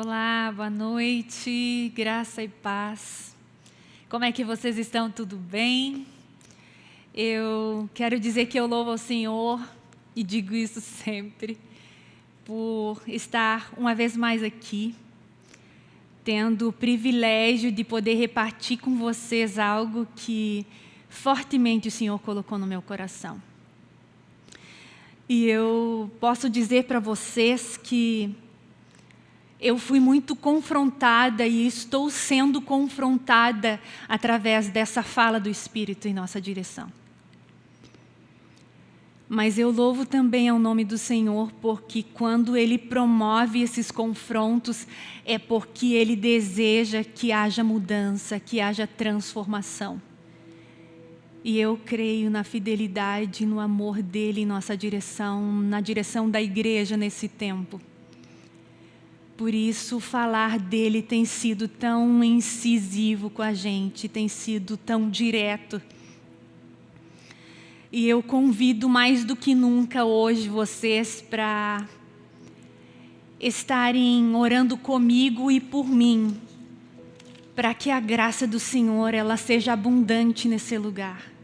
Olá, boa noite, graça e paz. Como é que vocês estão? Tudo bem? Eu quero dizer que eu louvo ao Senhor e digo isso sempre por estar uma vez mais aqui, tendo o privilégio de poder repartir com vocês algo que fortemente o Senhor colocou no meu coração. E eu posso dizer para vocês que eu fui muito confrontada e estou sendo confrontada através dessa fala do Espírito em nossa direção. Mas eu louvo também ao nome do Senhor, porque quando Ele promove esses confrontos, é porque Ele deseja que haja mudança, que haja transformação. E eu creio na fidelidade, no amor dEle em nossa direção, na direção da igreja nesse tempo. Por isso, falar dele tem sido tão incisivo com a gente, tem sido tão direto. E eu convido mais do que nunca hoje vocês para estarem orando comigo e por mim, para que a graça do Senhor ela seja abundante nesse lugar.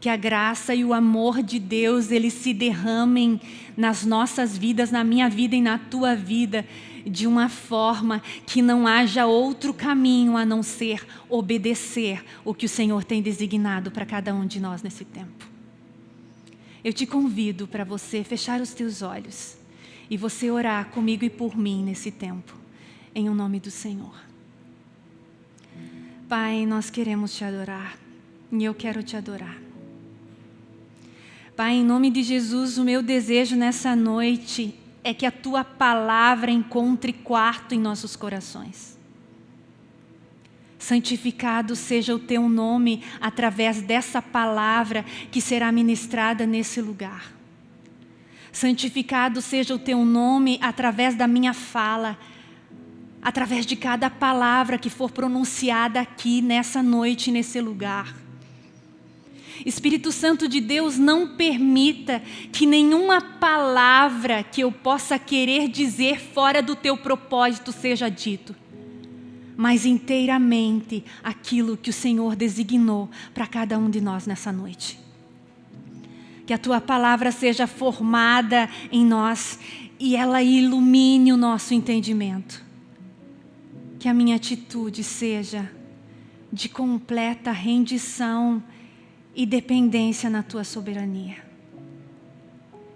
Que a graça e o amor de Deus eles se derramem nas nossas vidas, na minha vida e na tua vida, de uma forma que não haja outro caminho a não ser obedecer o que o Senhor tem designado para cada um de nós nesse tempo. Eu te convido para você fechar os teus olhos e você orar comigo e por mim nesse tempo, em o um nome do Senhor. Pai, nós queremos te adorar e eu quero te adorar. Pai, em nome de Jesus, o meu desejo nessa noite é que a tua palavra encontre quarto em nossos corações. Santificado seja o teu nome através dessa palavra que será ministrada nesse lugar. Santificado seja o teu nome através da minha fala, através de cada palavra que for pronunciada aqui nessa noite, nesse lugar. Espírito Santo de Deus, não permita que nenhuma palavra que eu possa querer dizer fora do teu propósito seja dito, mas inteiramente aquilo que o Senhor designou para cada um de nós nessa noite. Que a tua palavra seja formada em nós e ela ilumine o nosso entendimento. Que a minha atitude seja de completa rendição e dependência na tua soberania.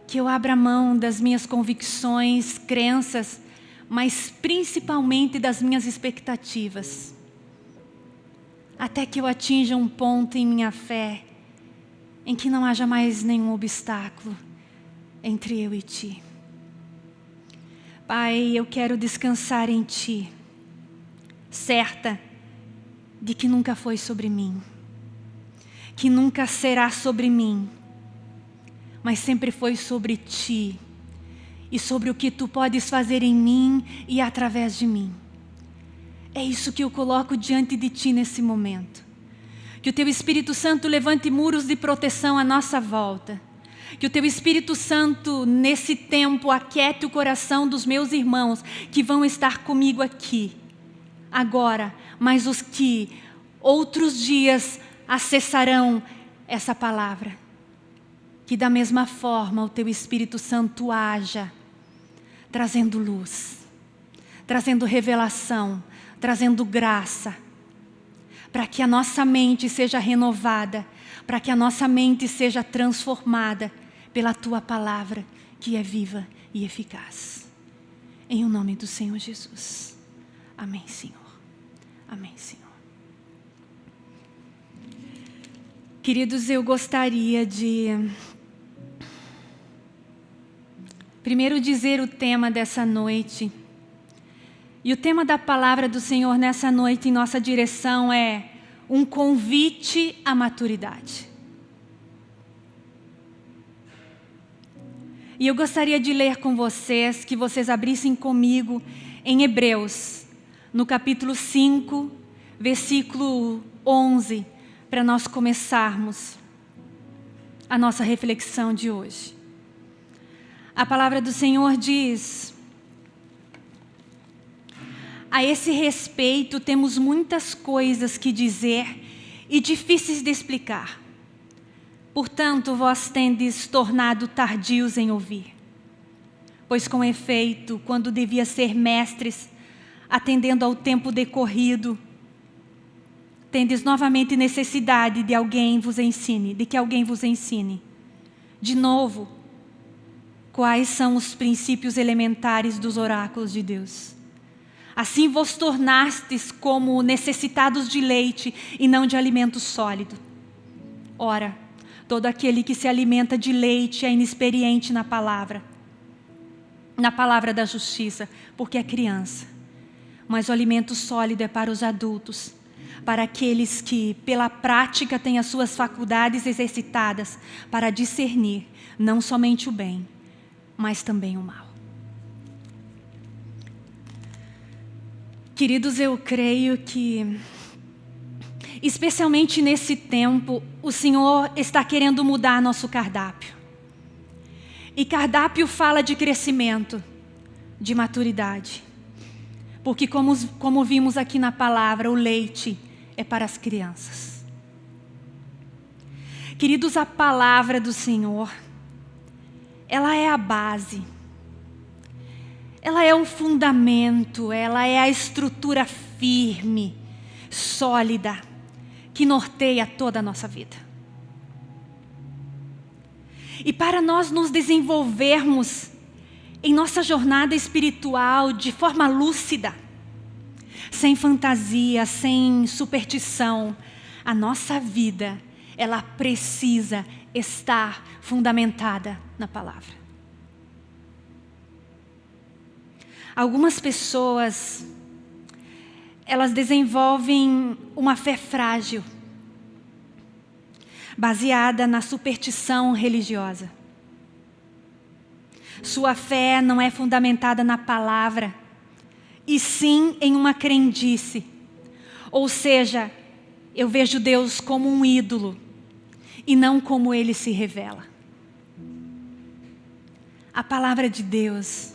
Que eu abra mão das minhas convicções, crenças, mas principalmente das minhas expectativas. Até que eu atinja um ponto em minha fé em que não haja mais nenhum obstáculo entre eu e Ti. Pai, eu quero descansar em Ti, certa de que nunca foi sobre mim que nunca será sobre mim, mas sempre foi sobre ti e sobre o que tu podes fazer em mim e através de mim. É isso que eu coloco diante de ti nesse momento. Que o teu Espírito Santo levante muros de proteção à nossa volta. Que o teu Espírito Santo, nesse tempo, aquiete o coração dos meus irmãos que vão estar comigo aqui, agora, mas os que outros dias acessarão essa palavra. Que da mesma forma o teu Espírito Santo haja, trazendo luz, trazendo revelação, trazendo graça, para que a nossa mente seja renovada, para que a nossa mente seja transformada pela tua palavra, que é viva e eficaz. Em o nome do Senhor Jesus. Amém, Senhor. Amém, Senhor. Queridos, eu gostaria de primeiro dizer o tema dessa noite. E o tema da palavra do Senhor nessa noite em nossa direção é um convite à maturidade. E eu gostaria de ler com vocês, que vocês abrissem comigo em Hebreus, no capítulo 5, versículo 11 para nós começarmos a nossa reflexão de hoje. A palavra do Senhor diz: A esse respeito, temos muitas coisas que dizer e difíceis de explicar. Portanto, vós tendes tornado tardios em ouvir. Pois, com efeito, quando devia ser mestres, atendendo ao tempo decorrido, tendes novamente necessidade de alguém vos ensine, de que alguém vos ensine. De novo, quais são os princípios elementares dos oráculos de Deus. Assim vos tornastes como necessitados de leite e não de alimento sólido. Ora, todo aquele que se alimenta de leite é inexperiente na palavra, na palavra da justiça, porque é criança. Mas o alimento sólido é para os adultos, para aqueles que, pela prática, têm as suas faculdades exercitadas para discernir não somente o bem, mas também o mal. Queridos, eu creio que, especialmente nesse tempo, o Senhor está querendo mudar nosso cardápio. E cardápio fala de crescimento, de maturidade. Porque, como, como vimos aqui na palavra, o leite é para as crianças. Queridos, a palavra do Senhor ela é a base. Ela é o fundamento, ela é a estrutura firme, sólida, que norteia toda a nossa vida. E para nós nos desenvolvermos em nossa jornada espiritual de forma lúcida, sem fantasia, sem superstição, a nossa vida, ela precisa estar fundamentada na palavra. Algumas pessoas, elas desenvolvem uma fé frágil, baseada na superstição religiosa. Sua fé não é fundamentada na palavra, e sim em uma crendice. Ou seja, eu vejo Deus como um ídolo e não como ele se revela. A palavra de Deus,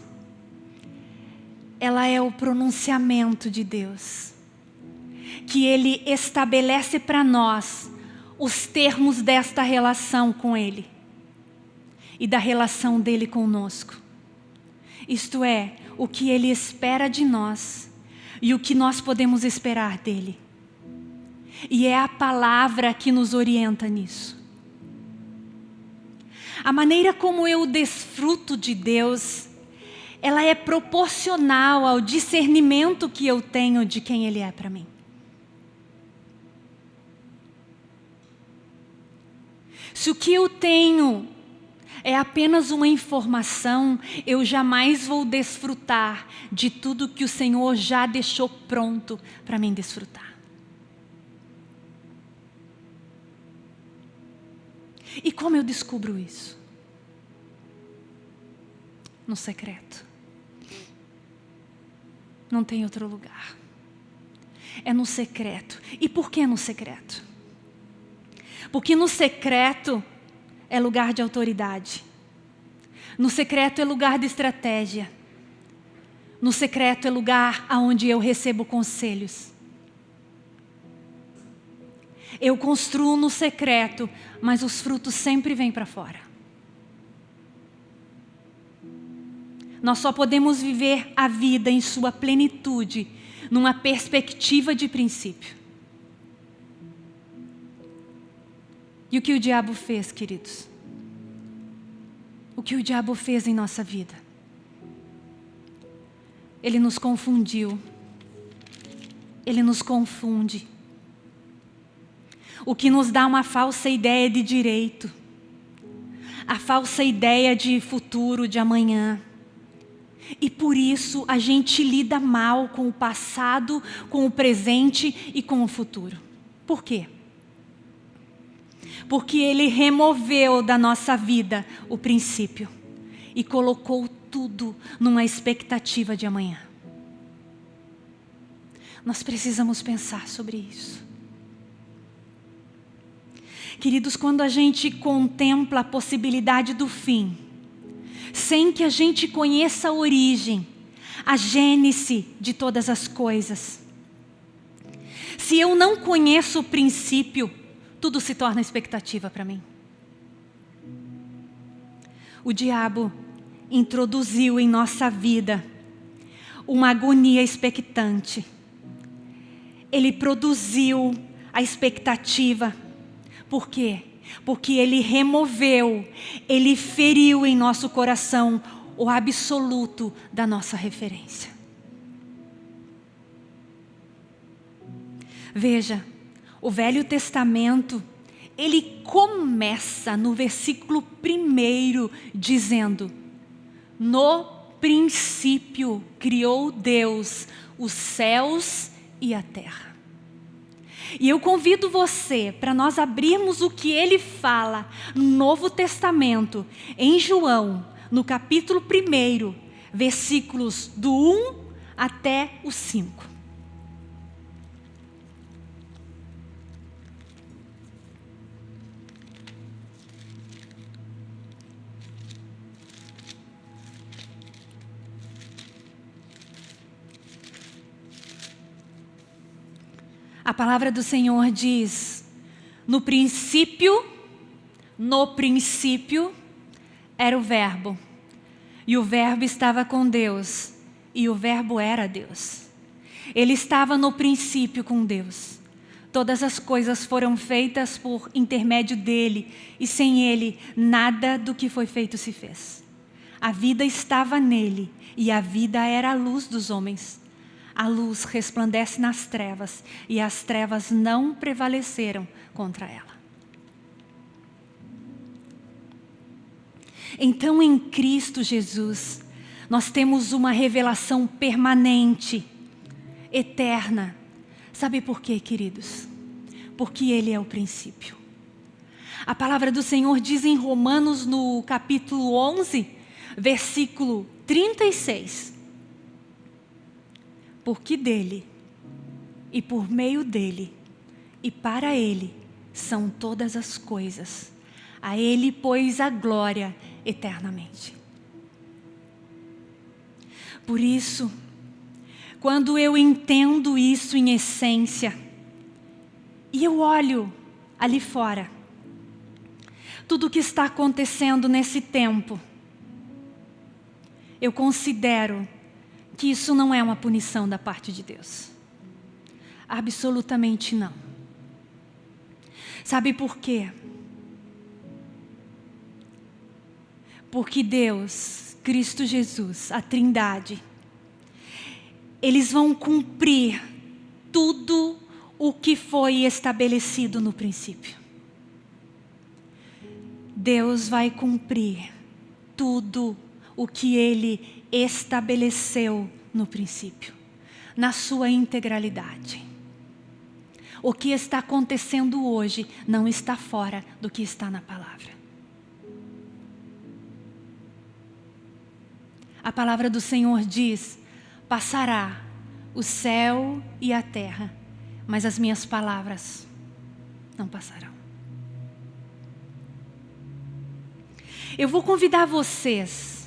ela é o pronunciamento de Deus, que Ele estabelece para nós os termos desta relação com Ele e da relação dele conosco. Isto é, o que Ele espera de nós e o que nós podemos esperar dEle. E é a palavra que nos orienta nisso. A maneira como eu desfruto de Deus, ela é proporcional ao discernimento que eu tenho de quem Ele é para mim. Se o que eu tenho é apenas uma informação, eu jamais vou desfrutar de tudo que o Senhor já deixou pronto para mim desfrutar. E como eu descubro isso? No secreto. Não tem outro lugar. É no secreto. E por que no secreto? Porque no secreto é lugar de autoridade. No secreto é lugar de estratégia. No secreto é lugar aonde eu recebo conselhos. Eu construo no secreto, mas os frutos sempre vêm para fora. Nós só podemos viver a vida em sua plenitude, numa perspectiva de princípio. E o que o diabo fez, queridos? O que o diabo fez em nossa vida? Ele nos confundiu. Ele nos confunde o que nos dá uma falsa ideia de direito, a falsa ideia de futuro, de amanhã. E por isso a gente lida mal com o passado, com o presente e com o futuro. Por quê? Porque ele removeu da nossa vida o princípio e colocou tudo numa expectativa de amanhã. Nós precisamos pensar sobre isso. Queridos, quando a gente contempla a possibilidade do fim, sem que a gente conheça a origem, a gênese de todas as coisas. Se eu não conheço o princípio, tudo se torna expectativa para mim. O diabo introduziu em nossa vida uma agonia expectante. Ele produziu a expectativa. Por quê? Porque ele removeu, ele feriu em nosso coração o absoluto da nossa referência. Veja, o Velho Testamento, ele começa no versículo primeiro dizendo: No princípio criou Deus os céus e a terra. E eu convido você para nós abrirmos o que ele fala no Novo Testamento, em João, no capítulo 1, versículos do 1 até o 5. A palavra do Senhor diz: no princípio, no princípio era o Verbo, e o Verbo estava com Deus, e o Verbo era Deus. Ele estava no princípio com Deus. Todas as coisas foram feitas por intermédio dele, e sem ele, nada do que foi feito se fez. A vida estava nele, e a vida era a luz dos homens a luz resplandece nas trevas e as trevas não prevaleceram contra ela. Então, em Cristo Jesus, nós temos uma revelação permanente, eterna. Sabe por quê, queridos? Porque Ele é o princípio. A palavra do Senhor diz em Romanos, no capítulo 11, versículo 36 porque dele, e por meio dele, e para ele são todas as coisas. A ele, pois, a glória eternamente. Por isso, quando eu entendo isso em essência, e eu olho ali fora, tudo o que está acontecendo nesse tempo, eu considero que isso não é uma punição da parte de Deus. Absolutamente não. Sabe por quê? Porque Deus, Cristo Jesus, a Trindade, eles vão cumprir tudo o que foi estabelecido no princípio. Deus vai cumprir tudo o que Ele estabeleceu no princípio, na sua integralidade. O que está acontecendo hoje não está fora do que está na palavra. A palavra do Senhor diz: passará o céu e a terra, mas as minhas palavras não passarão. Eu vou convidar vocês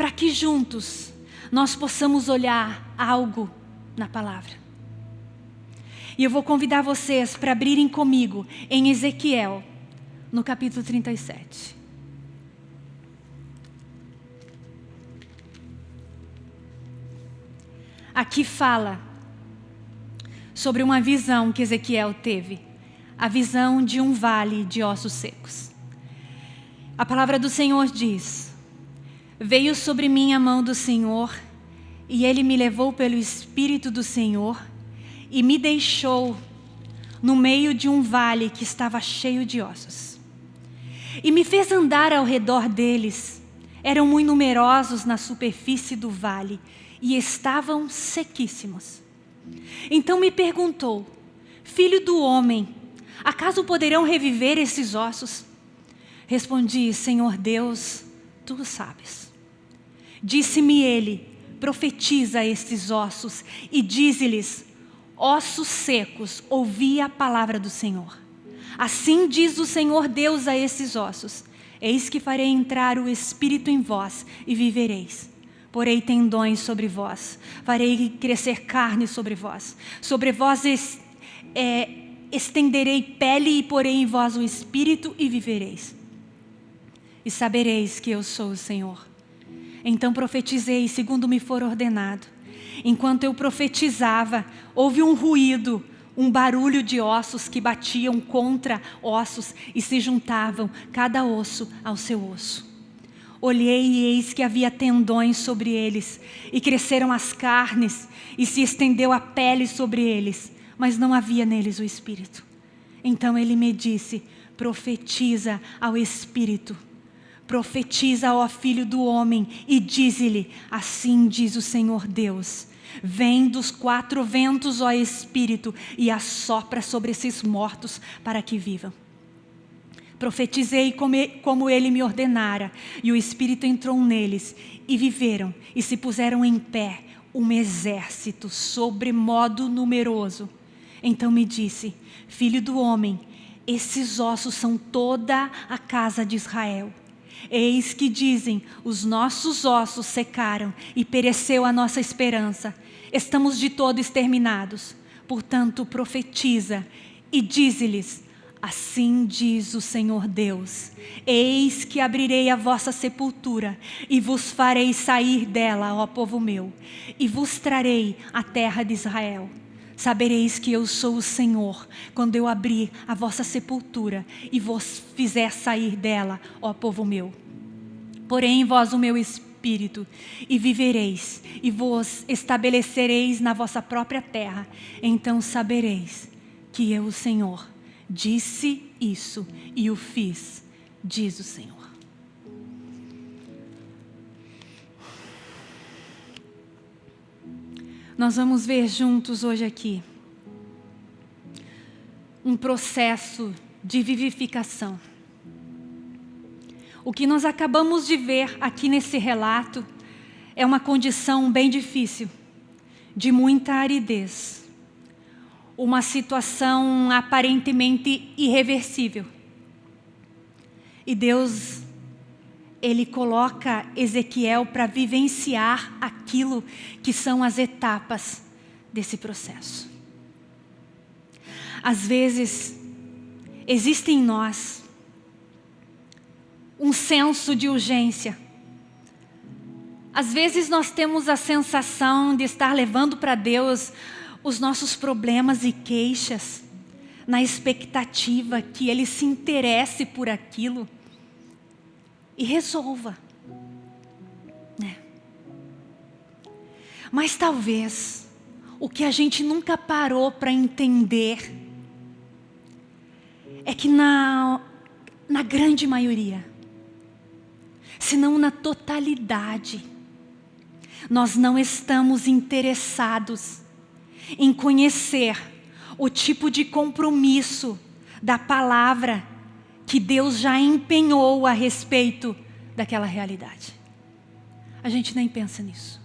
para que juntos nós possamos olhar algo na palavra. E eu vou convidar vocês para abrirem comigo em Ezequiel, no capítulo 37. Aqui fala sobre uma visão que Ezequiel teve, a visão de um vale de ossos secos. A palavra do Senhor diz: Veio sobre mim a mão do Senhor, e ele me levou pelo Espírito do Senhor e me deixou no meio de um vale que estava cheio de ossos. E me fez andar ao redor deles. Eram muito numerosos na superfície do vale e estavam sequíssimos. Então me perguntou: Filho do homem, acaso poderão reviver esses ossos? Respondi: Senhor Deus, tu sabes. Disse-me ele: profetiza estes ossos e dize-lhes: ossos secos, ouvi a palavra do Senhor. Assim diz o Senhor Deus a esses ossos: Eis que farei entrar o Espírito em vós e vivereis. porei tendões sobre vós, farei crescer carne sobre vós, sobre vós es, é, estenderei pele e porei em vós o espírito e vivereis. E sabereis que eu sou o Senhor. Então profetizei segundo me for ordenado. Enquanto eu profetizava, houve um ruído, um barulho de ossos que batiam contra ossos e se juntavam, cada osso ao seu osso. Olhei e eis que havia tendões sobre eles, e cresceram as carnes, e se estendeu a pele sobre eles, mas não havia neles o espírito. Então ele me disse: profetiza ao espírito, profetiza ao filho do homem, e dize-lhe: Assim diz o Senhor Deus. Vem dos quatro ventos, ó Espírito, e assopra sobre esses mortos para que vivam. Profetizei como ele me ordenara, e o Espírito entrou neles, e viveram, e se puseram em pé, um exército sobremodo numeroso. Então me disse, filho do homem, esses ossos são toda a casa de Israel. Eis que dizem, os nossos ossos secaram e pereceu a nossa esperança. Estamos de todo exterminados. Portanto, profetiza e dize-lhes, Assim diz o Senhor Deus: Eis que abrirei a vossa sepultura e vos farei sair dela, ó povo meu, e vos trarei a terra de Israel. Sabereis que eu sou o Senhor, quando eu abrir a vossa sepultura e vos fizer sair dela, ó povo meu. Porém, vós o meu espírito, e vivereis, e vos estabelecereis na vossa própria terra. Então sabereis que eu, o Senhor, Disse isso e o fiz, diz o Senhor. Nós vamos ver juntos hoje aqui um processo de vivificação. O que nós acabamos de ver aqui nesse relato é uma condição bem difícil, de muita aridez uma situação aparentemente irreversível. E Deus, Ele coloca Ezequiel para vivenciar aquilo que são as etapas desse processo. Às vezes, existe em nós um senso de urgência. Às vezes nós temos a sensação de estar levando para Deus os nossos problemas e queixas, na expectativa que Ele se interesse por aquilo e resolva. Né? Mas talvez o que a gente nunca parou para entender é que na, na grande maioria, se não na totalidade, nós não estamos interessados em conhecer o tipo de compromisso da palavra que Deus já empenhou a respeito daquela realidade. A gente nem pensa nisso.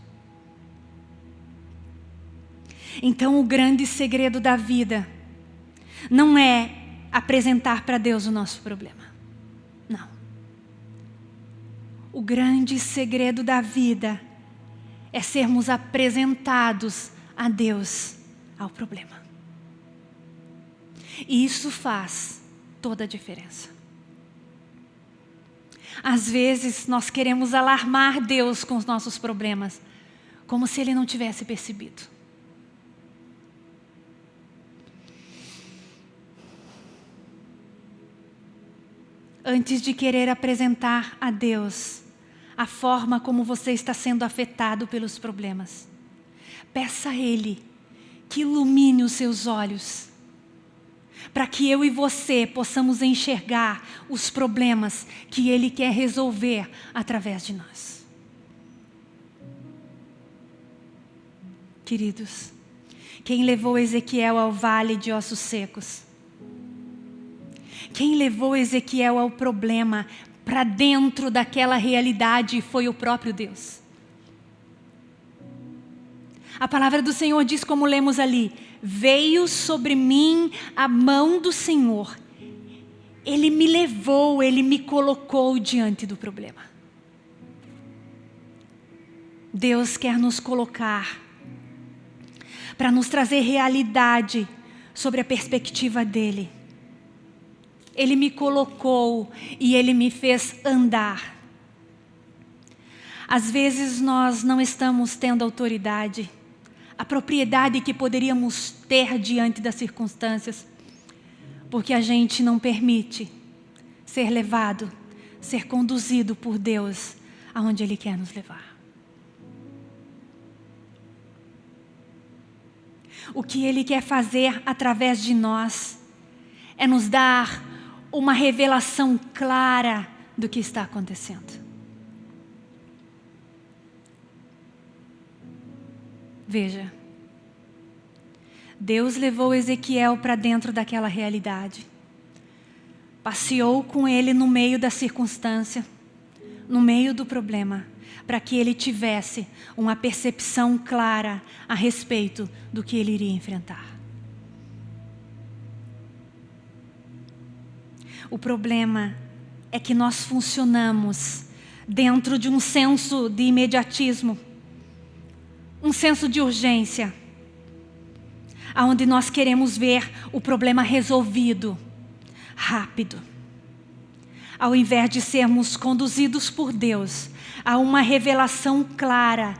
Então, o grande segredo da vida não é apresentar para Deus o nosso problema. Não. O grande segredo da vida é sermos apresentados a Deus ao problema. E isso faz toda a diferença. Às vezes nós queremos alarmar Deus com os nossos problemas, como se Ele não tivesse percebido. Antes de querer apresentar a Deus a forma como você está sendo afetado pelos problemas, Peça a Ele que ilumine os seus olhos, para que eu e você possamos enxergar os problemas que Ele quer resolver através de nós. Queridos, quem levou Ezequiel ao vale de ossos secos? Quem levou Ezequiel ao problema para dentro daquela realidade foi o próprio Deus. A palavra do Senhor diz, como lemos ali: Veio sobre mim a mão do Senhor. Ele me levou, ele me colocou diante do problema. Deus quer nos colocar para nos trazer realidade sobre a perspectiva dele. Ele me colocou e ele me fez andar. Às vezes nós não estamos tendo autoridade, a propriedade que poderíamos ter diante das circunstâncias, porque a gente não permite ser levado, ser conduzido por Deus aonde Ele quer nos levar. O que Ele quer fazer através de nós é nos dar uma revelação clara do que está acontecendo. Veja, Deus levou Ezequiel para dentro daquela realidade. Passeou com ele no meio da circunstância, no meio do problema, para que ele tivesse uma percepção clara a respeito do que ele iria enfrentar. O problema é que nós funcionamos dentro de um senso de imediatismo, um senso de urgência, aonde nós queremos ver o problema resolvido rápido. Ao invés de sermos conduzidos por Deus a uma revelação clara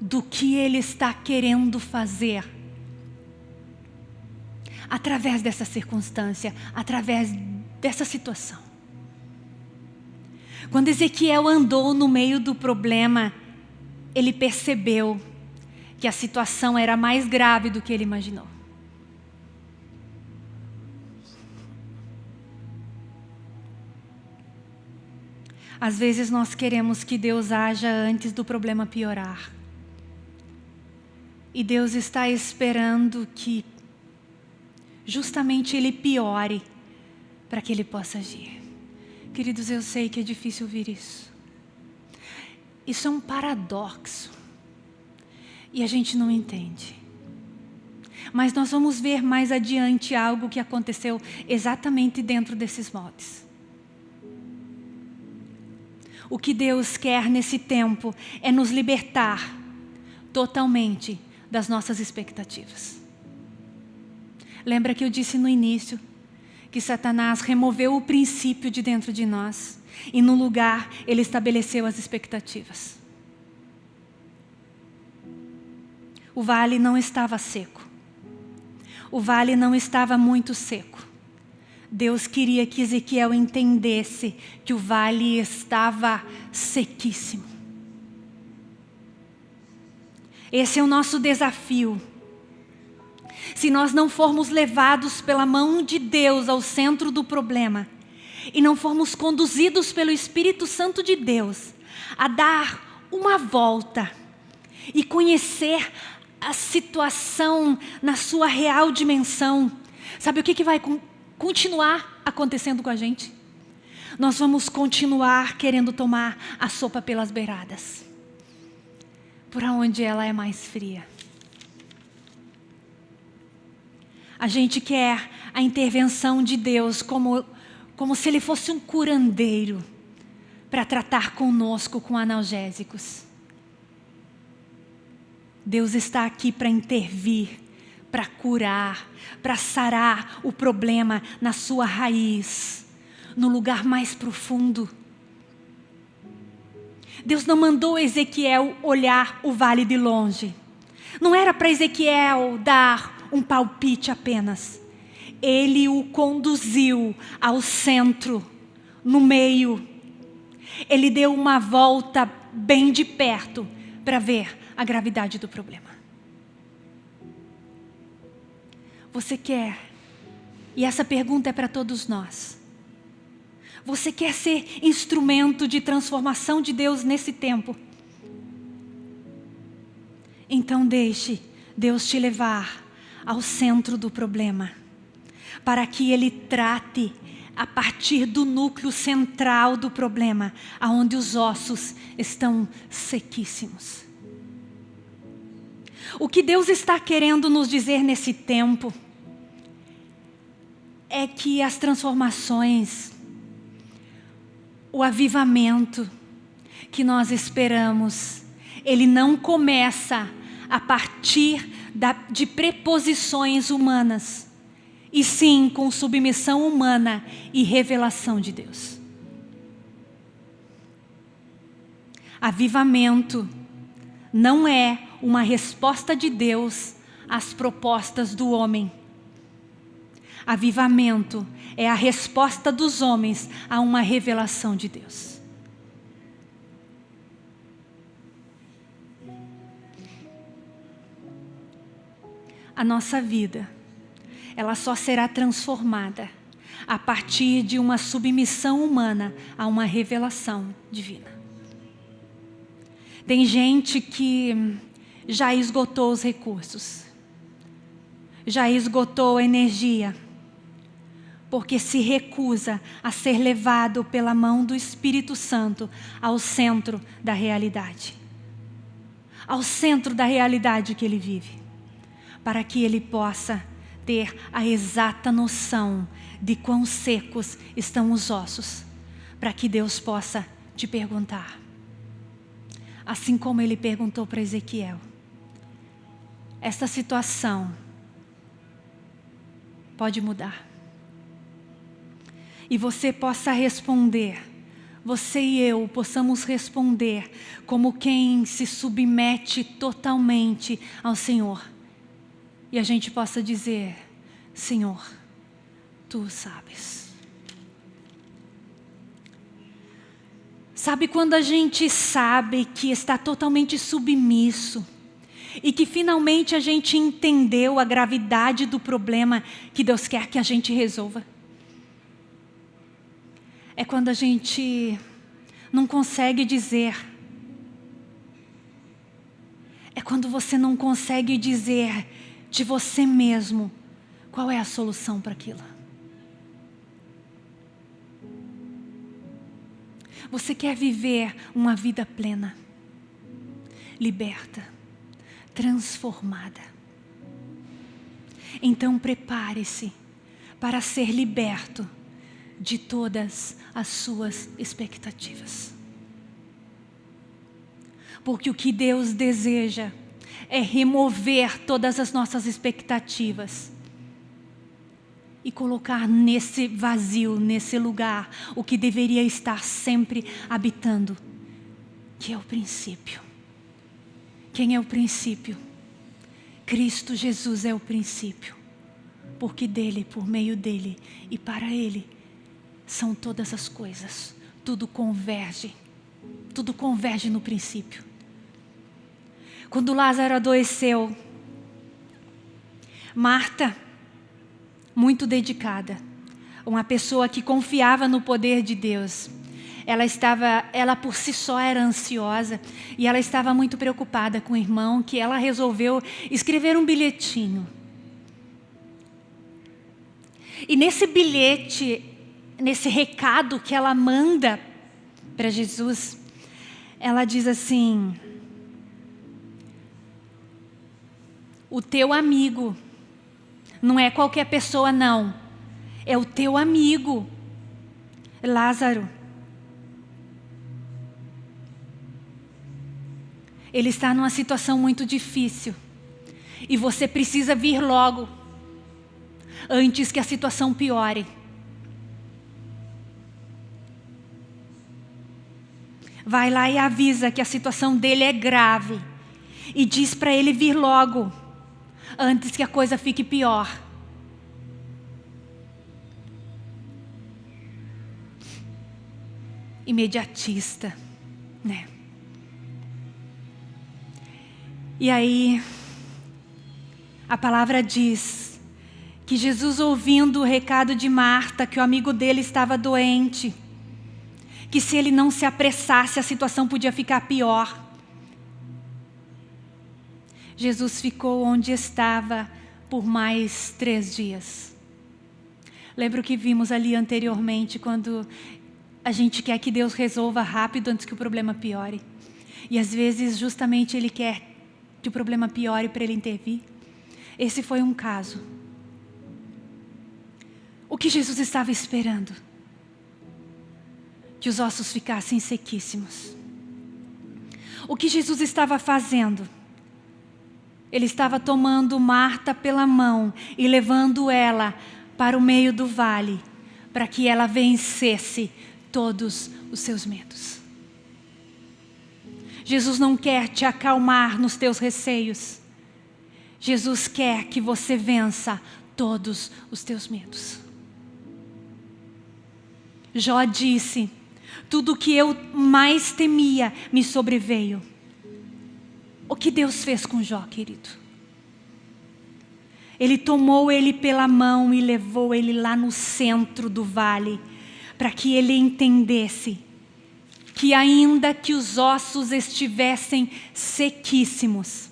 do que Ele está querendo fazer através dessa circunstância, através dessa situação. Quando Ezequiel andou no meio do problema, ele percebeu que a situação era mais grave do que ele imaginou. Às vezes nós queremos que Deus haja antes do problema piorar. E Deus está esperando que justamente ele piore para que ele possa agir. Queridos, eu sei que é difícil ouvir isso. Isso é um paradoxo. E a gente não entende. Mas nós vamos ver mais adiante algo que aconteceu exatamente dentro desses moldes. O que Deus quer nesse tempo é nos libertar totalmente das nossas expectativas. Lembra que eu disse no início que Satanás removeu o princípio de dentro de nós e no lugar ele estabeleceu as expectativas. O vale não estava seco. O vale não estava muito seco. Deus queria que Ezequiel entendesse que o vale estava sequíssimo. Esse é o nosso desafio se nós não formos levados pela mão de Deus ao centro do problema e não formos conduzidos pelo Espírito Santo de Deus a dar uma volta e conhecer a situação na sua real dimensão, sabe o que, que vai continuar acontecendo com a gente? Nós vamos continuar querendo tomar a sopa pelas beiradas, por onde ela é mais fria. A gente quer a intervenção de Deus como, como se Ele fosse um curandeiro para tratar conosco com analgésicos. Deus está aqui para intervir, para curar, para sarar o problema na sua raiz, no lugar mais profundo. Deus não mandou Ezequiel olhar o vale de longe. Não era para Ezequiel dar um palpite apenas. Ele o conduziu ao centro, no meio. Ele deu uma volta bem de perto para ver a gravidade do problema. Você quer, e essa pergunta é para todos nós. Você quer ser instrumento de transformação de Deus nesse tempo? Então deixe Deus te levar ao centro do problema, para que ele trate a partir do núcleo central do problema, aonde os ossos estão sequíssimos. O que Deus está querendo nos dizer nesse tempo é que as transformações, o avivamento que nós esperamos, ele não começa a partir da, de preposições humanas, e sim com submissão humana e revelação de Deus. Avivamento não é uma resposta de Deus às propostas do homem. Avivamento é a resposta dos homens a uma revelação de Deus. A nossa vida, ela só será transformada a partir de uma submissão humana a uma revelação divina. Tem gente que já esgotou os recursos, já esgotou a energia, porque se recusa a ser levado pela mão do Espírito Santo ao centro da realidade. Ao centro da realidade que ele vive. Para que ele possa ter a exata noção de quão secos estão os ossos. Para que Deus possa te perguntar. Assim como ele perguntou para Ezequiel. Esta situação pode mudar. E você possa responder, você e eu possamos responder como quem se submete totalmente ao Senhor. E a gente possa dizer, Senhor, Tu sabes. Sabe quando a gente sabe que está totalmente submisso, e que finalmente a gente entendeu a gravidade do problema que Deus quer que a gente resolva. É quando a gente não consegue dizer. É quando você não consegue dizer de você mesmo qual é a solução para aquilo. Você quer viver uma vida plena, liberta transformada. Então prepare-se para ser liberto de todas as suas expectativas. Porque o que Deus deseja é remover todas as nossas expectativas e colocar nesse vazio, nesse lugar, o que deveria estar sempre habitando, que é o princípio. Quem é o princípio? Cristo Jesus é o princípio. Porque dele, por meio dele e para ele são todas as coisas. Tudo converge. Tudo converge no princípio. Quando Lázaro adoeceu, Marta, muito dedicada, uma pessoa que confiava no poder de Deus, ela estava, ela por si só era ansiosa e ela estava muito preocupada com o irmão que ela resolveu escrever um bilhetinho. E nesse bilhete, nesse recado que ela manda para Jesus, ela diz assim: O teu amigo não é qualquer pessoa não, é o teu amigo, Lázaro. ele está numa situação muito difícil. E você precisa vir logo, antes que a situação piore. Vai lá e avisa que a situação dele é grave. E diz para ele vir logo, antes que a coisa fique pior. Imediatista, né? E aí, a palavra diz que Jesus, ouvindo o recado de Marta, que o amigo dele estava doente, que se ele não se apressasse, a situação podia ficar pior. Jesus ficou onde estava por mais três dias. Lembra o que vimos ali anteriormente, quando a gente quer que Deus resolva rápido antes que o problema piore. E às vezes, justamente, Ele quer que o problema piore para ele intervir. Esse foi um caso. O que Jesus estava esperando? Que os ossos ficassem sequíssimos. O que Jesus estava fazendo? Ele estava tomando Marta pela mão e levando ela para o meio do vale, para que ela vencesse todos os seus medos. Jesus não quer te acalmar nos teus receios. Jesus quer que você vença todos os teus medos. Jó disse: Tudo o que eu mais temia me sobreveio. O que Deus fez com Jó, querido? Ele tomou ele pela mão e levou ele lá no centro do vale, para que ele entendesse que ainda que os ossos estivessem sequíssimos,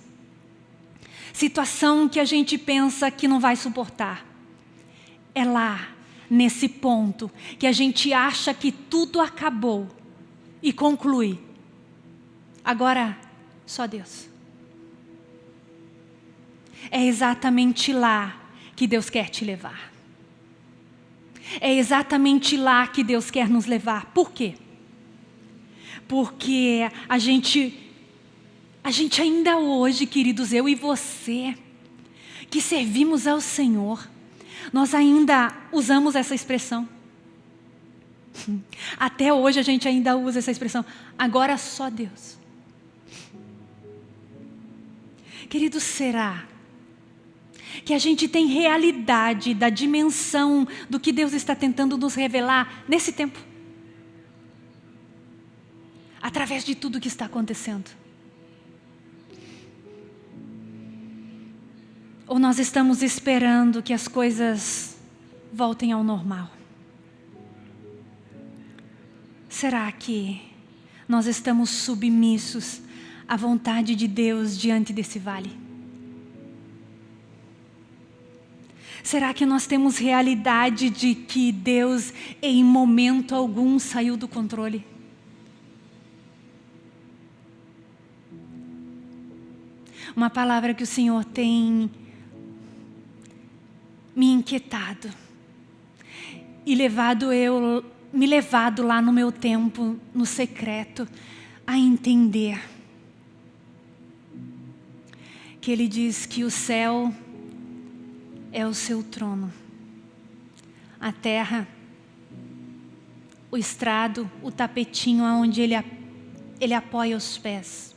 situação que a gente pensa que não vai suportar, é lá, nesse ponto, que a gente acha que tudo acabou e conclui. Agora, só Deus. É exatamente lá que Deus quer te levar. É exatamente lá que Deus quer nos levar. Por quê? Porque a gente, a gente ainda hoje, queridos, eu e você, que servimos ao Senhor, nós ainda usamos essa expressão. Até hoje a gente ainda usa essa expressão. Agora só Deus. Querido, será que a gente tem realidade da dimensão do que Deus está tentando nos revelar nesse tempo? Através de tudo que está acontecendo. Ou nós estamos esperando que as coisas voltem ao normal? Será que nós estamos submissos à vontade de Deus diante desse vale? Será que nós temos realidade de que Deus em momento algum saiu do controle? Uma palavra que o Senhor tem me inquietado e levado eu, me levado lá no meu tempo, no secreto, a entender que Ele diz que o céu é o seu trono. A terra, o estrado, o tapetinho onde ele, ele apoia os pés.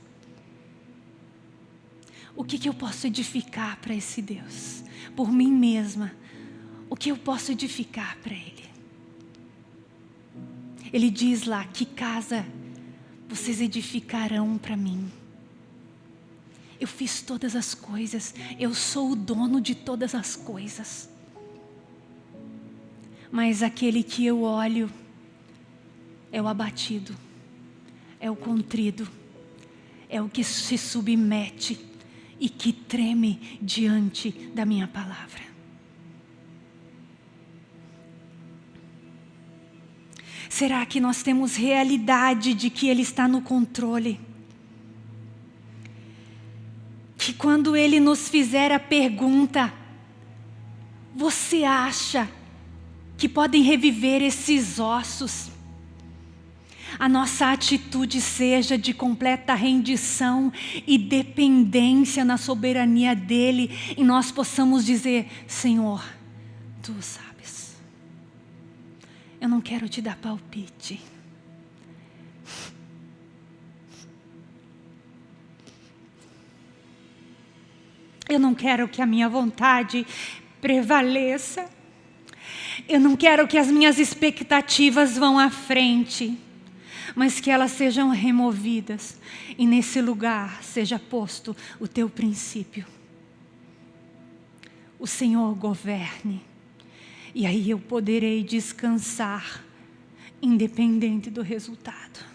O que, que eu posso edificar para esse Deus? Por mim mesma, o que eu posso edificar para Ele? Ele diz lá, que casa vocês edificarão para mim? Eu fiz todas as coisas, eu sou o dono de todas as coisas. Mas aquele que eu olho é o abatido, é o contrido, é o que se submete e que treme diante da minha palavra. Será que nós temos realidade de que Ele está no controle? Que quando Ele nos fizer a pergunta, você acha que podem reviver esses ossos? A nossa atitude seja de completa rendição e dependência na soberania dEle e nós possamos dizer, Senhor, Tu sabes, eu não quero te dar palpite. Eu não quero que a minha vontade prevaleça. Eu não quero que as minhas expectativas vão à frente, mas que elas sejam removidas e nesse lugar seja posto o teu princípio. O Senhor governe e aí eu poderei descansar, independente do resultado.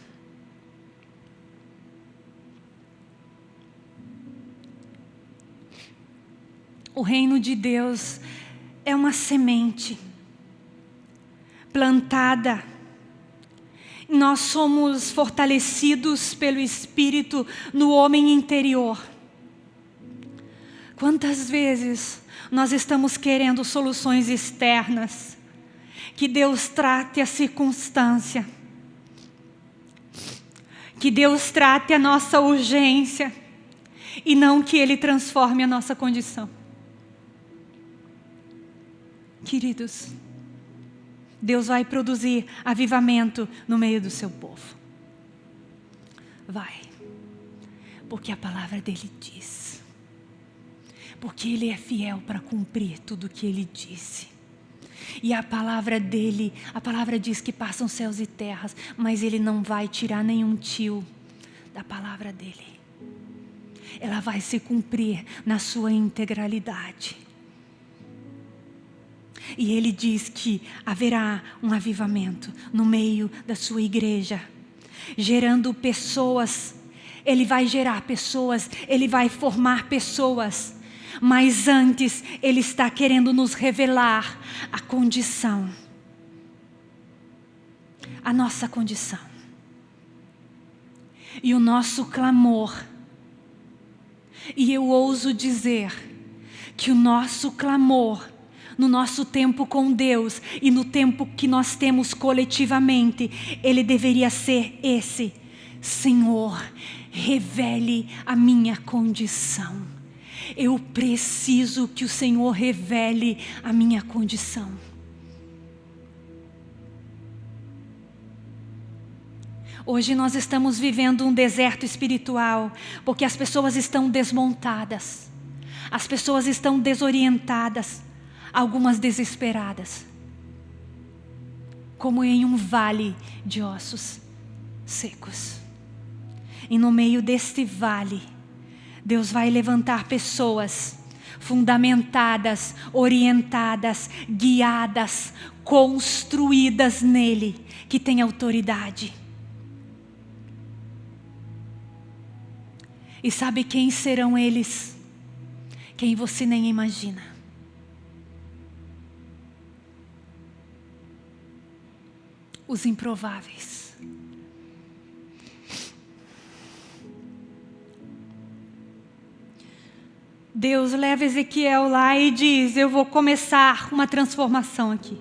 O reino de Deus é uma semente plantada. Nós somos fortalecidos pelo Espírito no homem interior. Quantas vezes nós estamos querendo soluções externas, que Deus trate a circunstância, Que Deus trate a nossa urgência e não que Ele transforme a nossa condição. Queridos, Deus vai produzir avivamento no meio do seu povo. Vai, porque a palavra dele diz. Porque Ele é fiel para cumprir tudo o que Ele disse. E a palavra dele, a palavra diz que passam céus e terras, mas ele não vai tirar nenhum tio da palavra dele. Ela vai se cumprir na sua integralidade. E ele diz que haverá um avivamento no meio da sua igreja, gerando pessoas. Ele vai gerar pessoas, ele vai formar pessoas mas antes Ele está querendo nos revelar a condição, a nossa condição. E o nosso clamor, e eu ouso dizer que o nosso clamor, no nosso tempo com Deus e no tempo que nós temos coletivamente, ele deveria ser esse: Senhor, revele a minha condição. Eu preciso que o Senhor revele a minha condição. Hoje nós estamos vivendo um deserto espiritual, porque as pessoas estão desmontadas, as pessoas estão desorientadas, algumas desesperadas, como em um vale de ossos secos. E no meio deste vale, Deus vai levantar pessoas fundamentadas, orientadas, guiadas, construídas nele, que têm autoridade. E sabe quem serão eles? Quem você nem imagina. Os improváveis. Deus leva Ezequiel lá e diz: Eu vou começar uma transformação aqui.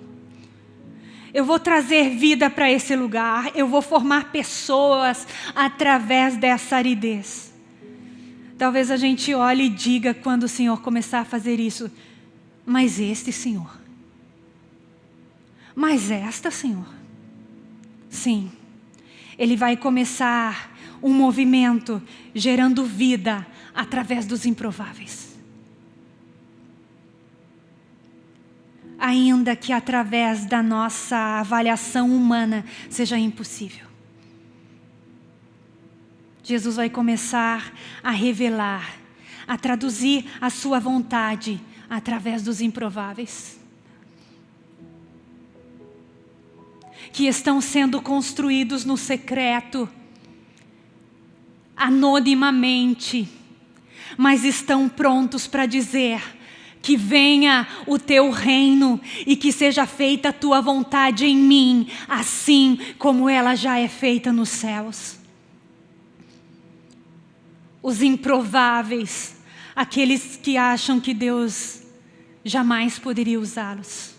Eu vou trazer vida para esse lugar. Eu vou formar pessoas através dessa aridez. Talvez a gente olhe e diga quando o Senhor começar a fazer isso: Mas este Senhor. Mas esta, Senhor. Sim, Ele vai começar um movimento gerando vida através dos improváveis. Ainda que através da nossa avaliação humana seja impossível. Jesus vai começar a revelar, a traduzir a sua vontade através dos improváveis. Que estão sendo construídos no secreto, anonimamente mas estão prontos para dizer que venha o teu reino e que seja feita a tua vontade em mim, assim como ela já é feita nos céus. Os improváveis, aqueles que acham que Deus jamais poderia usá-los,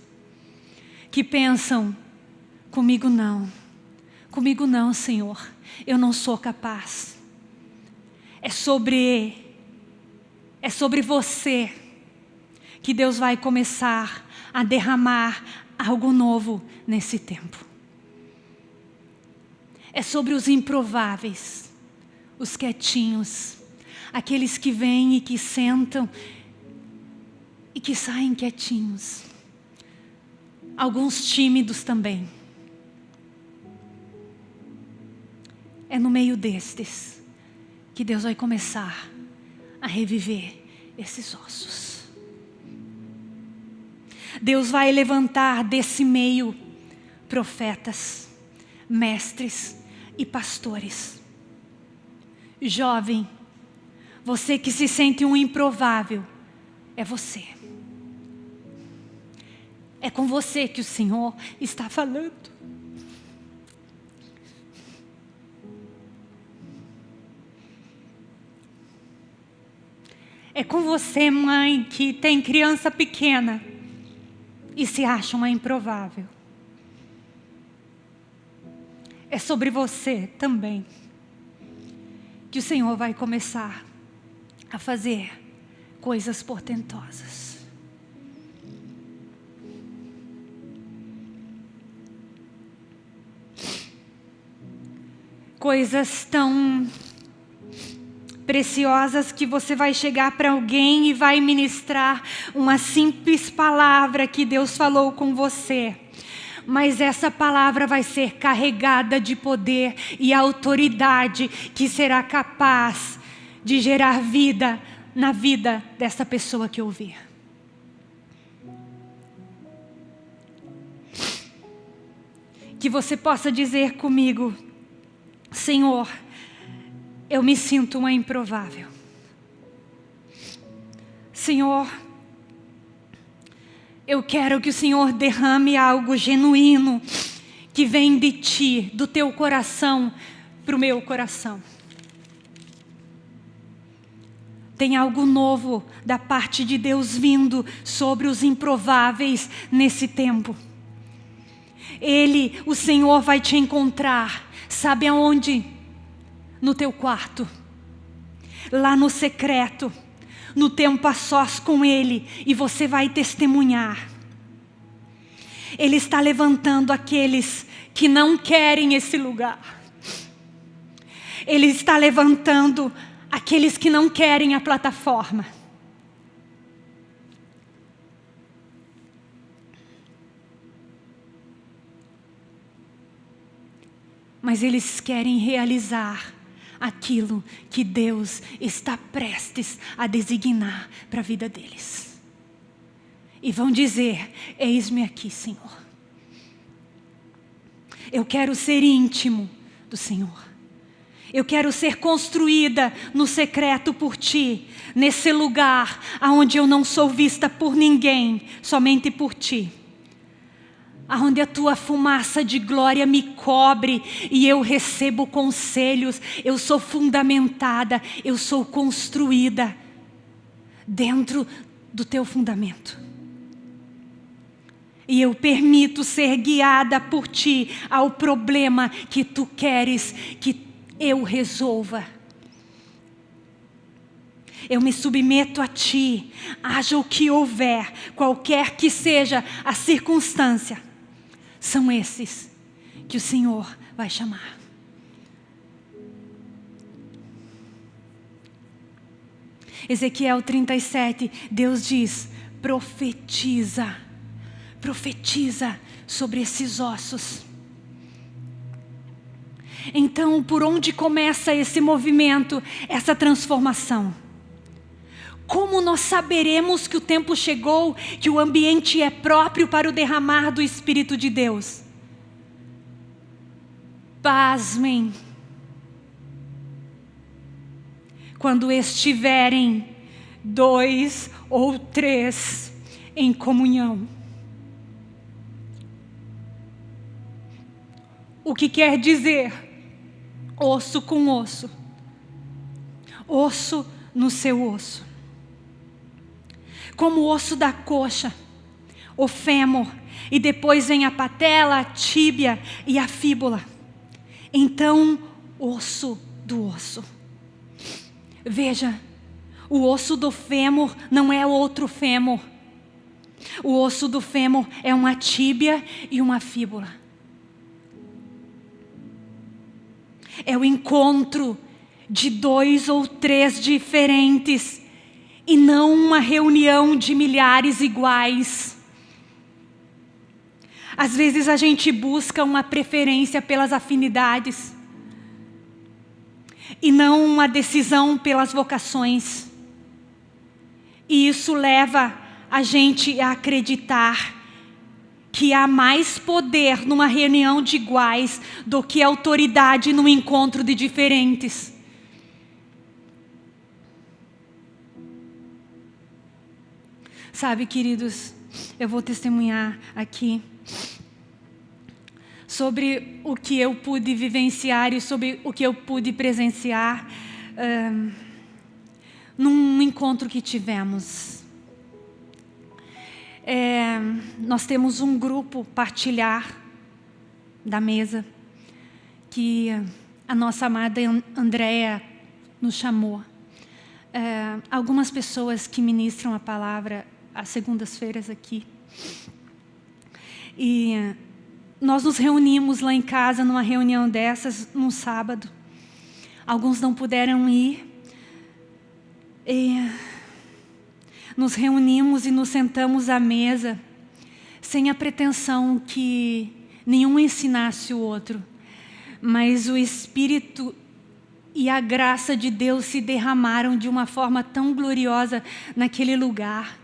que pensam, comigo não, comigo não, Senhor, eu não sou capaz. É sobre é sobre você que Deus vai começar a derramar algo novo nesse tempo. É sobre os improváveis, os quietinhos, aqueles que vêm e que sentam e que saem quietinhos. Alguns tímidos também. É no meio destes que Deus vai começar a reviver esses ossos. Deus vai levantar desse meio profetas, mestres e pastores. Jovem, você que se sente um improvável, é você. É com você que o Senhor está falando. É com você, mãe, que tem criança pequena e se acha uma improvável. É sobre você também. que o Senhor vai começar a fazer coisas portentosas. Coisas tão preciosas que você vai chegar para alguém e vai ministrar uma simples palavra que Deus falou com você. Mas essa palavra vai ser carregada de poder e autoridade que será capaz de gerar vida na vida dessa pessoa que ouvir. Que você possa dizer comigo, Senhor, eu me sinto uma improvável. Senhor, eu quero que o Senhor derrame algo genuíno que vem de Ti, do Teu coração, para o meu coração. Tem algo novo da parte de Deus vindo sobre os improváveis nesse tempo. Ele, o Senhor, vai te encontrar. Sabe aonde? No teu quarto, lá no secreto, no tempo a sós com Ele, e você vai testemunhar. Ele está levantando aqueles que não querem esse lugar. Ele está levantando aqueles que não querem a plataforma. Mas eles querem realizar aquilo que Deus está prestes a designar para a vida deles. E vão dizer: Eis-me aqui, Senhor. Eu quero ser íntimo do Senhor. Eu quero ser construída no secreto por Ti, nesse lugar onde eu não sou vista por ninguém, somente por Ti aonde a tua fumaça de glória me cobre e eu recebo conselhos, eu sou fundamentada, eu sou construída dentro do teu fundamento. E eu permito ser guiada por ti ao problema que tu queres que eu resolva. Eu me submeto a ti, haja o que houver, qualquer que seja a circunstância são esses que o Senhor vai chamar. Ezequiel 37, Deus diz: profetiza, profetiza sobre esses ossos. Então, por onde começa esse movimento, essa transformação? Como nós saberemos que o tempo chegou, que o ambiente é próprio para o derramar do Espírito de Deus? Pasmem. Quando estiverem dois ou três em comunhão. O que quer dizer? Osso com osso. Osso no seu osso como o osso da coxa, o fêmur, e depois vem a patela, a tíbia e a fíbula. Então, osso do osso. Veja, o osso do fêmur não é outro fêmur. O osso do fêmur é uma tíbia e uma fíbula. É o encontro de dois ou três diferentes e não uma reunião de milhares iguais. Às vezes a gente busca uma preferência pelas afinidades e não uma decisão pelas vocações. E isso leva a gente a acreditar que há mais poder numa reunião de iguais do que autoridade no encontro de diferentes. Sabe, queridos, eu vou testemunhar aqui sobre o que eu pude vivenciar e sobre o que eu pude presenciar um, num encontro que tivemos. É, nós temos um grupo partilhar da mesa que a nossa amada Andréa nos chamou. É, algumas pessoas que ministram a palavra às segundas-feiras aqui. E nós nos reunimos lá em casa numa reunião dessas, num sábado. Alguns não puderam ir. E nos reunimos e nos sentamos à mesa, sem a pretensão que nenhum ensinasse o outro, mas o Espírito e a graça de Deus se derramaram de uma forma tão gloriosa naquele lugar,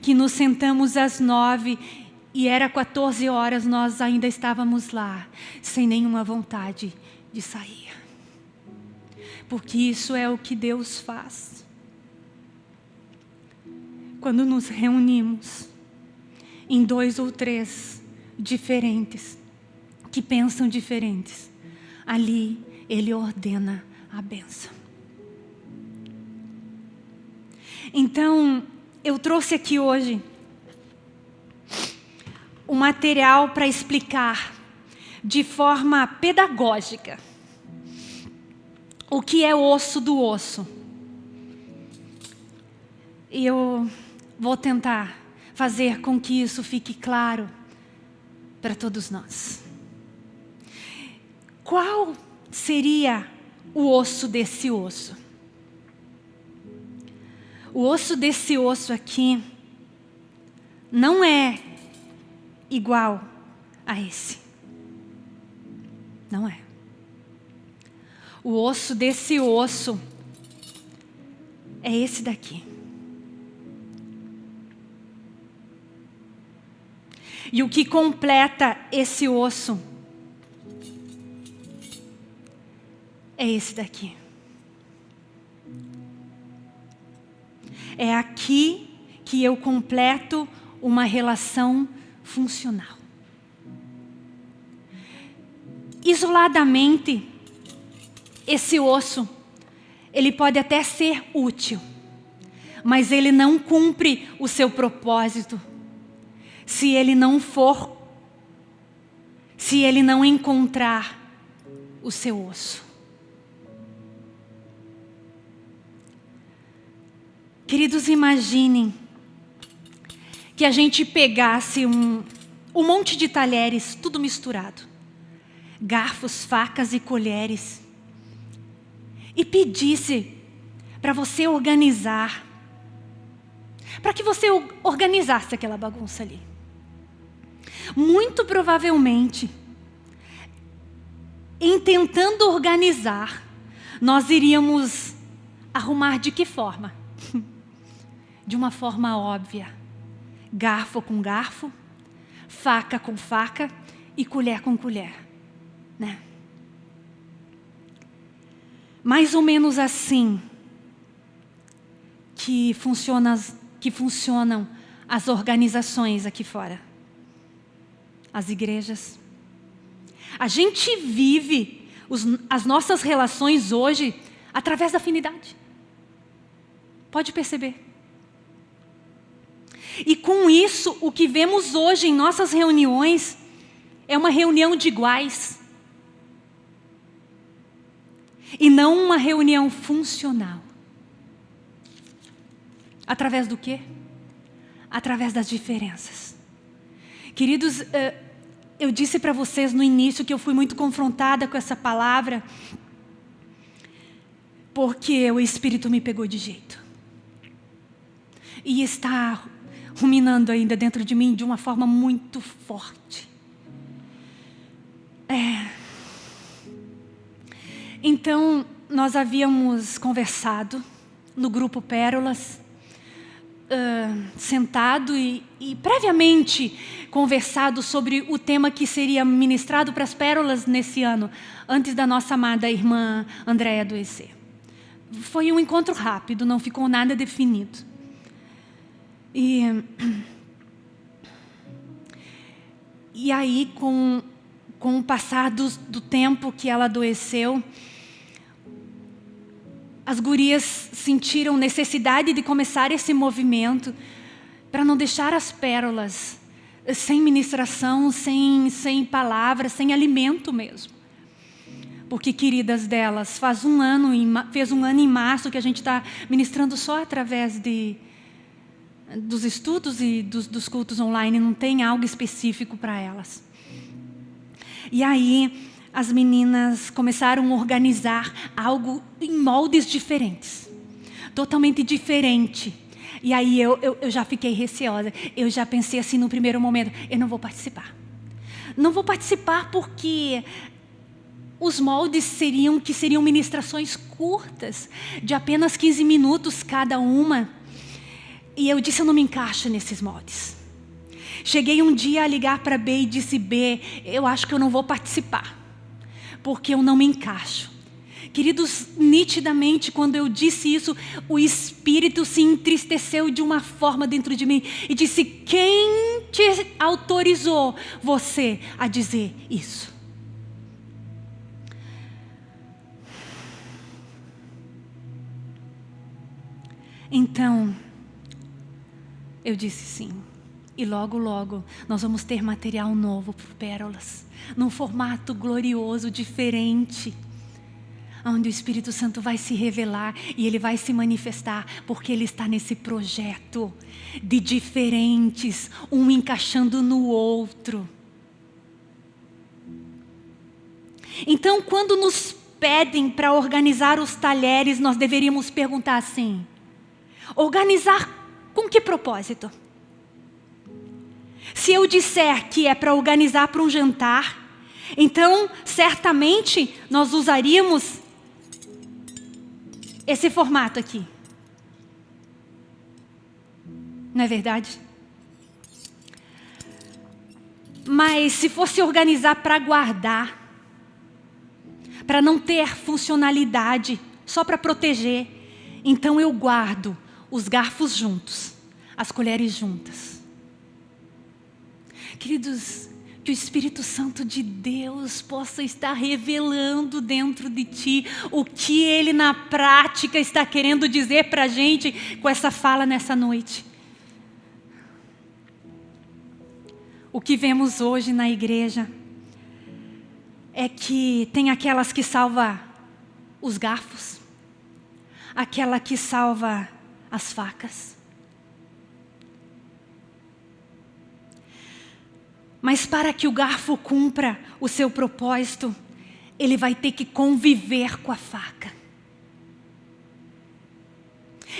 que nos sentamos às nove e era 14 horas, nós ainda estávamos lá, sem nenhuma vontade de sair. Porque isso é o que Deus faz. Quando nos reunimos em dois ou três diferentes, que pensam diferentes, ali Ele ordena a benção. Então, eu trouxe aqui hoje o material para explicar de forma pedagógica o que é osso do osso. E eu vou tentar fazer com que isso fique claro para todos nós. Qual seria o osso desse osso? O osso desse osso aqui não é igual a esse. Não é. O osso desse osso é esse daqui. E o que completa esse osso é esse daqui. É aqui que eu completo uma relação funcional. Isoladamente, esse osso, ele pode até ser útil, mas ele não cumpre o seu propósito se ele não for, se ele não encontrar o seu osso. Queridos, imaginem que a gente pegasse um, um monte de talheres, tudo misturado, garfos, facas e colheres, e pedisse para você organizar, para que você organizasse aquela bagunça ali. Muito provavelmente, em tentando organizar, nós iríamos arrumar de que forma? De uma forma óbvia. Garfo com garfo, faca com faca e colher com colher. Né? Mais ou menos assim que, funciona, que funcionam as organizações aqui fora as igrejas. A gente vive os, as nossas relações hoje através da afinidade. Pode perceber. E com isso, o que vemos hoje em nossas reuniões é uma reunião de iguais. E não uma reunião funcional. Através do quê? Através das diferenças. Queridos, uh, eu disse para vocês no início que eu fui muito confrontada com essa palavra, porque o Espírito me pegou de jeito. E está ruminando ainda dentro de mim de uma forma muito forte. É. Então, nós havíamos conversado no grupo Pérolas, uh, sentado e, e previamente conversado sobre o tema que seria ministrado para as pérolas nesse ano, antes da nossa amada irmã Andréa adoecer. Foi um encontro rápido, não ficou nada definido. E, e aí, com, com o passar do, do tempo que ela adoeceu, as gurias sentiram necessidade de começar esse movimento para não deixar as pérolas sem ministração, sem, sem palavra, sem alimento mesmo. Porque, queridas delas, faz um ano, fez um ano em março que a gente está ministrando só através de, dos estudos e dos, dos cultos online, não tem algo específico para elas. E aí, as meninas começaram a organizar algo em moldes diferentes, totalmente diferente. E aí eu, eu, eu, já fiquei receosa. Eu já pensei assim no primeiro momento: eu não vou participar. Não vou participar porque os moldes seriam que seriam ministrações curtas, de apenas 15 minutos cada uma. E eu disse: eu não me encaixo nesses moldes. Cheguei um dia a ligar para B e disse: B, eu acho que eu não vou participar, porque eu não me encaixo. Queridos, nitidamente, quando eu disse isso, o Espírito se entristeceu de uma forma dentro de mim e disse: Quem te autorizou você a dizer isso? Então, eu disse sim. E logo, logo, nós vamos ter material novo para Pérolas, num formato glorioso, diferente, onde o Espírito Santo vai se revelar e ele vai se manifestar, porque ele está nesse projeto de diferentes, um encaixando no outro. Então, quando nos pedem para organizar os talheres, nós deveríamos perguntar assim: organizar com que propósito? Se eu disser que é para organizar para um jantar, então certamente nós usaríamos esse formato aqui. Não é verdade? Mas se fosse organizar para guardar, para não ter funcionalidade, só para proteger, então eu guardo os garfos juntos, as colheres juntas. Queridos, que o Espírito Santo de Deus possa estar revelando dentro de ti o que Ele na prática está querendo dizer para a gente com essa fala nessa noite. O que vemos hoje na igreja é que tem aquelas que salva os garfos, aquela que salva as facas. Mas para que o garfo cumpra o seu propósito, ele vai ter que conviver com a faca.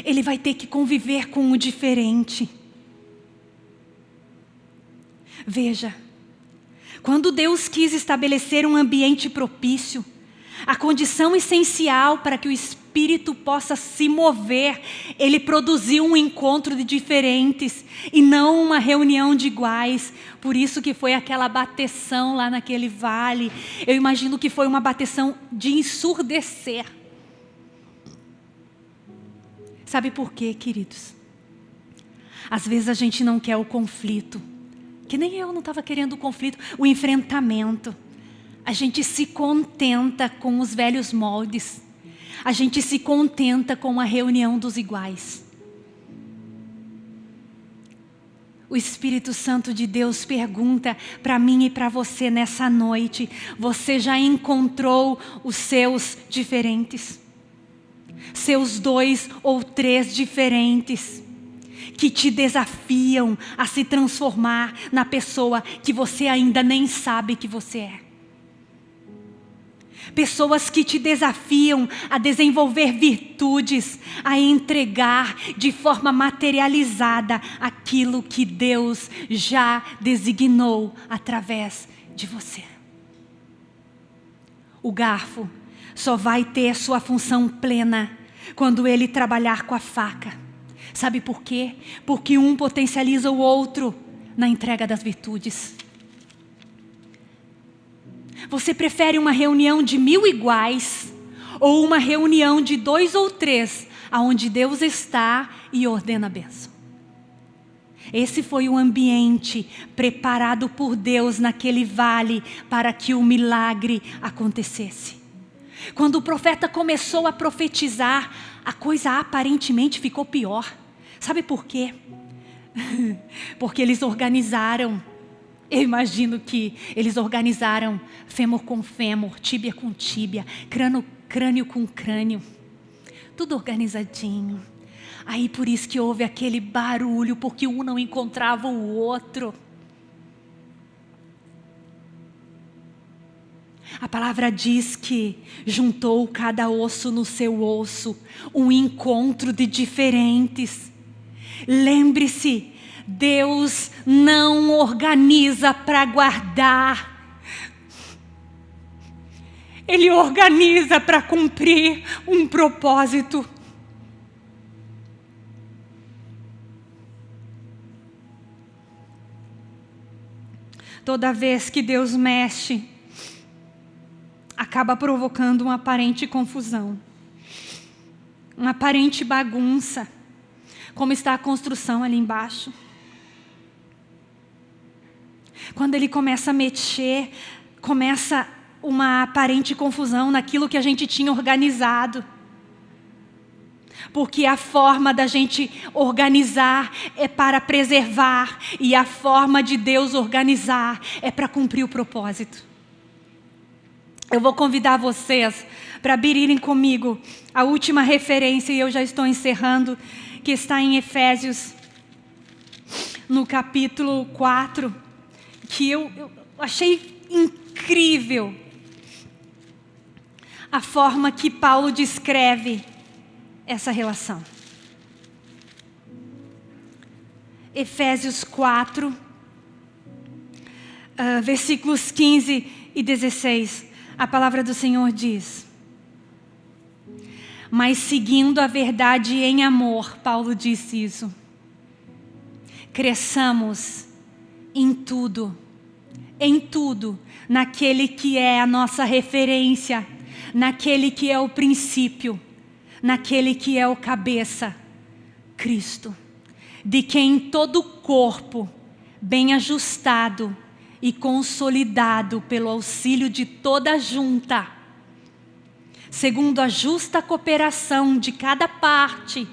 Ele vai ter que conviver com o diferente. Veja, quando Deus quis estabelecer um ambiente propício, a condição essencial para que o Espírito possa se mover, ele produziu um encontro de diferentes e não uma reunião de iguais. Por isso que foi aquela bateção lá naquele vale. Eu imagino que foi uma bateção de ensurdecer. Sabe por quê, queridos? Às vezes a gente não quer o conflito, que nem eu não estava querendo o conflito, o enfrentamento a gente se contenta com os velhos moldes, a gente se contenta com a reunião dos iguais. O Espírito Santo de Deus pergunta para mim e para você nessa noite: você já encontrou os seus diferentes? Seus dois ou três diferentes? Que te desafiam a se transformar na pessoa que você ainda nem sabe que você é pessoas que te desafiam a desenvolver virtudes, a entregar de forma materializada aquilo que Deus já designou através de você. O garfo só vai ter sua função plena quando ele trabalhar com a faca. Sabe por quê? Porque um potencializa o outro na entrega das virtudes. Você prefere uma reunião de mil iguais ou uma reunião de dois ou três, aonde Deus está e ordena a bênção? Esse foi o ambiente preparado por Deus naquele vale para que o milagre acontecesse. Quando o profeta começou a profetizar, a coisa aparentemente ficou pior. Sabe por quê? Porque eles organizaram Eu imagino que eles organizaram fêmur com fêmur, tíbia com tíbia, crânio, crânio com crânio. Tudo organizadinho. Aí por isso que houve aquele barulho, porque um não encontrava o outro. A palavra diz que juntou cada osso no seu osso, um encontro de diferentes. Lembre-se, Deus não organiza para guardar. Ele organiza para cumprir um propósito. Toda vez que Deus mexe, acaba provocando uma aparente confusão, uma aparente bagunça, como está a construção ali embaixo. Quando ele começa a mexer, começa uma aparente confusão naquilo que a gente tinha organizado. Porque a forma da gente organizar é para preservar e a forma de Deus organizar é para cumprir o propósito. Eu vou convidar vocês para abrirem comigo a última referência, e eu já estou encerrando, que está em Efésios, no capítulo 4, que eu, eu achei incrível a forma que Paulo descreve essa relação. Efésios 4, uh, versículos 15 e 16. A palavra do Senhor diz: Mas seguindo a verdade em amor, Paulo disse isso. Cresçamos em tudo, em tudo, naquele que é a nossa referência, naquele que é o princípio, naquele que é o cabeça, Cristo, de quem todo o corpo, bem ajustado, e consolidado pelo auxílio de toda junta, segundo a justa cooperação de cada parte,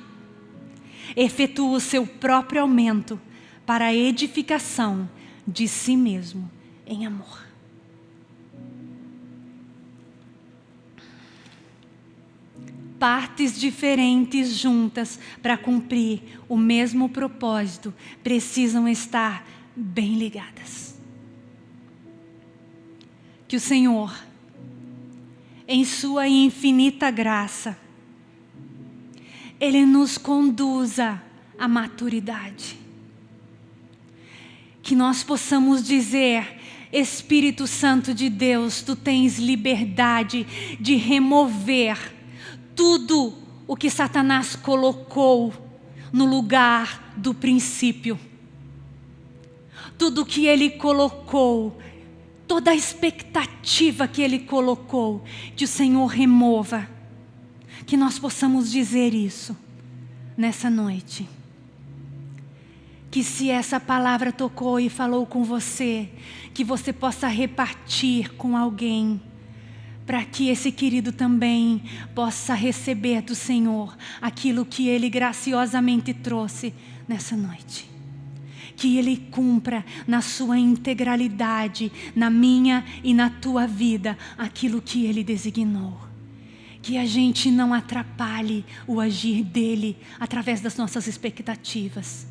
efetua o seu próprio aumento para a edificação de si mesmo em amor. Partes diferentes juntas para cumprir o mesmo propósito precisam estar bem ligadas que o Senhor, em Sua infinita graça, Ele nos conduza à maturidade. Que nós possamos dizer, Espírito Santo de Deus, Tu tens liberdade de remover tudo o que Satanás colocou no lugar do princípio. Tudo que ele colocou toda a expectativa que Ele colocou, que o Senhor remova. Que nós possamos dizer isso nessa noite. Que se essa palavra tocou e falou com você, que você possa repartir com alguém, para que esse querido também possa receber do Senhor aquilo que Ele graciosamente trouxe nessa noite que Ele cumpra na sua integralidade, na minha e na tua vida, aquilo que Ele designou. Que a gente não atrapalhe o agir dEle através das nossas expectativas,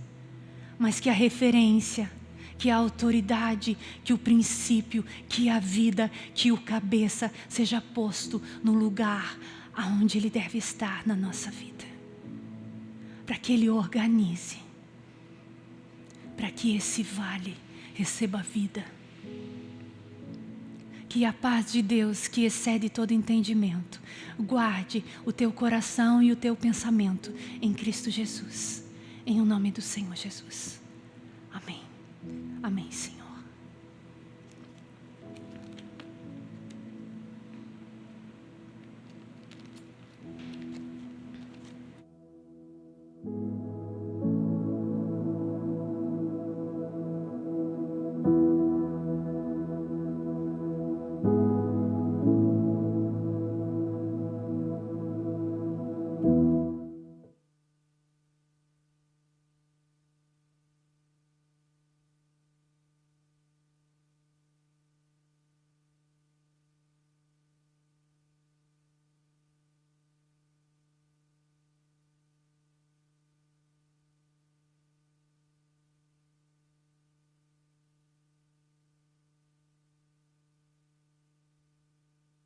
mas que a referência, que a autoridade, que o princípio, que a vida, que o cabeça seja posto no lugar aonde ele deve estar na nossa vida. Para que ele organize para que esse vale receba vida. Que a paz de Deus, que excede todo entendimento, guarde o teu coração e o teu pensamento em Cristo Jesus. Em o nome do Senhor Jesus. Amém. Amém, Senhor. thank